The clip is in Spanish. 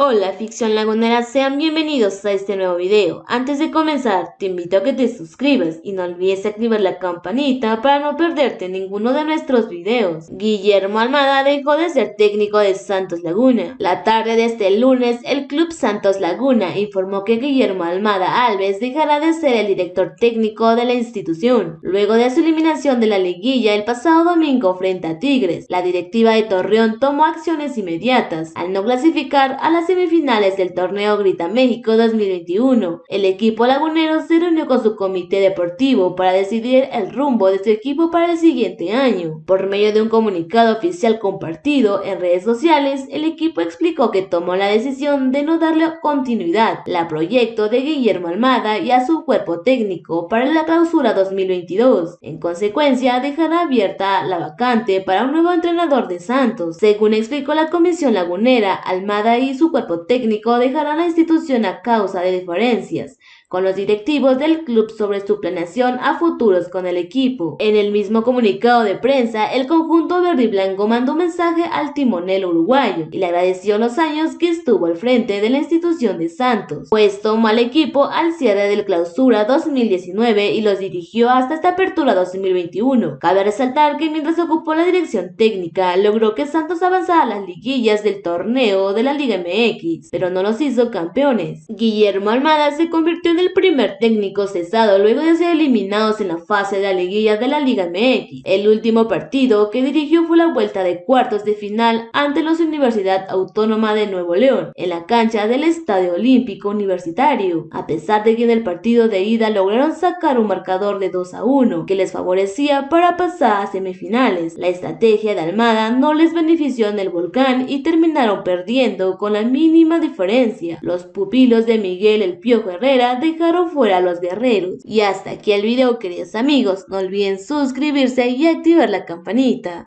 Hola ficción lagunera, sean bienvenidos a este nuevo video. Antes de comenzar, te invito a que te suscribas y no olvides activar la campanita para no perderte ninguno de nuestros videos. Guillermo Almada dejó de ser técnico de Santos Laguna. La tarde de este lunes, el club Santos Laguna informó que Guillermo Almada Alves dejará de ser el director técnico de la institución. Luego de su eliminación de la liguilla el pasado domingo frente a Tigres, la directiva de Torreón tomó acciones inmediatas al no clasificar a las semifinales del torneo Grita México 2021. El equipo lagunero se reunió con su comité deportivo para decidir el rumbo de su equipo para el siguiente año. Por medio de un comunicado oficial compartido en redes sociales, el equipo explicó que tomó la decisión de no darle continuidad al proyecto de Guillermo Almada y a su cuerpo técnico para la clausura 2022. En consecuencia, dejará abierta la vacante para un nuevo entrenador de Santos. Según explicó la comisión lagunera, Almada y su cuerpo técnico dejará la institución a causa de diferencias con los directivos del club sobre su planeación a futuros con el equipo. En el mismo comunicado de prensa, el conjunto verde y blanco mandó un mensaje al timonel uruguayo y le agradeció los años que estuvo al frente de la institución de Santos, pues tomó al equipo al cierre del clausura 2019 y los dirigió hasta esta apertura 2021. Cabe resaltar que mientras ocupó la dirección técnica, logró que Santos avanzara a las liguillas del torneo de la Liga MX, pero no los hizo campeones. Guillermo Almada se convirtió en el primer técnico cesado luego de ser eliminados en la fase de la liguilla de la Liga MX. El último partido que dirigió fue la vuelta de cuartos de final ante la Universidad Autónoma de Nuevo León, en la cancha del Estadio Olímpico Universitario. A pesar de que en el partido de ida lograron sacar un marcador de 2 a 1 que les favorecía para pasar a semifinales, la estrategia de Almada no les benefició en el volcán y terminaron perdiendo con la mínima diferencia. Los pupilos de Miguel El Piojo Herrera dejaron fuera a los guerreros. Y hasta aquí el video queridos amigos, no olviden suscribirse y activar la campanita.